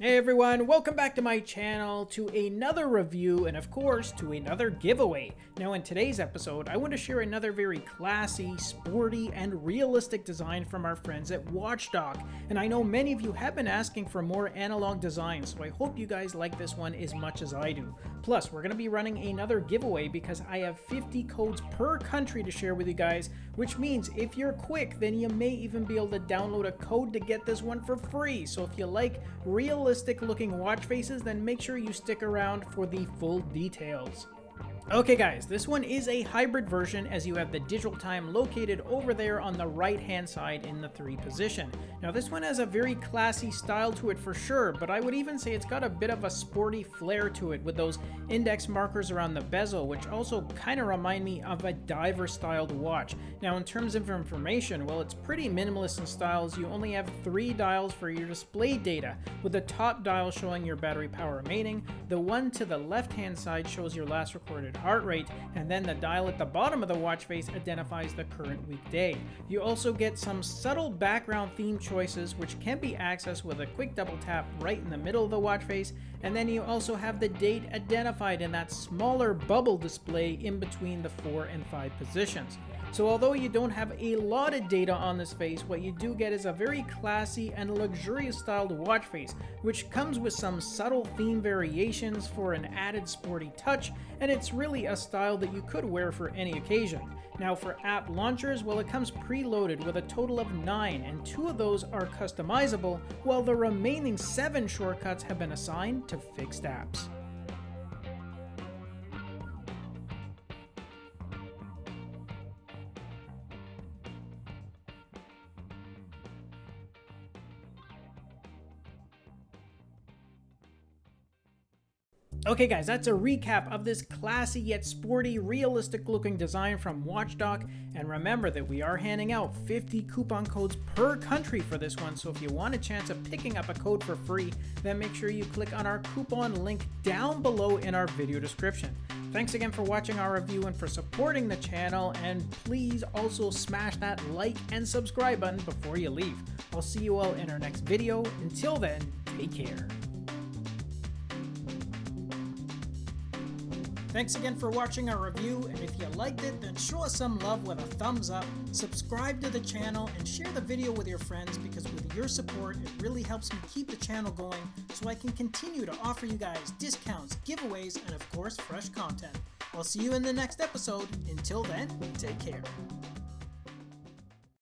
Hey everyone, welcome back to my channel to another review and of course to another giveaway. Now in today's episode, I want to share another very classy, sporty, and realistic design from our friends at Watchdog. And I know many of you have been asking for more analog designs, so I hope you guys like this one as much as I do. Plus, we're going to be running another giveaway because I have 50 codes per country to share with you guys, which means if you're quick, then you may even be able to download a code to get this one for free. So if you like real realistic looking watch faces, then make sure you stick around for the full details. Okay guys, this one is a hybrid version as you have the digital time located over there on the right hand side in the 3 position. Now this one has a very classy style to it for sure, but I would even say it's got a bit of a sporty flair to it with those index markers around the bezel, which also kind of remind me of a diver styled watch. Now in terms of information, well it's pretty minimalist in styles, you only have 3 dials for your display data, with the top dial showing your battery power remaining, the one to the left hand side shows your last recorded heart rate, and then the dial at the bottom of the watch face identifies the current weekday. You also get some subtle background theme choices which can be accessed with a quick double tap right in the middle of the watch face, and then you also have the date identified in that smaller bubble display in between the 4 and 5 positions. So although you don't have a lot of data on this face, what you do get is a very classy and luxurious styled watch face, which comes with some subtle theme variations for an added sporty touch, and it's really a style that you could wear for any occasion. Now for app launchers, well it comes preloaded with a total of 9, and 2 of those are customizable, while the remaining 7 shortcuts have been assigned to fixed apps. Okay guys, that's a recap of this classy yet sporty, realistic looking design from Watchdog, and remember that we are handing out 50 coupon codes per country for this one, so if you want a chance of picking up a code for free, then make sure you click on our coupon link down below in our video description. Thanks again for watching our review and for supporting the channel, and please also smash that like and subscribe button before you leave. I'll see you all in our next video. Until then, take care. Thanks again for watching our review, and if you liked it, then show us some love with a thumbs up, subscribe to the channel, and share the video with your friends because with your support, it really helps me keep the channel going so I can continue to offer you guys discounts, giveaways, and of course, fresh content. I'll see you in the next episode. Until then, take care.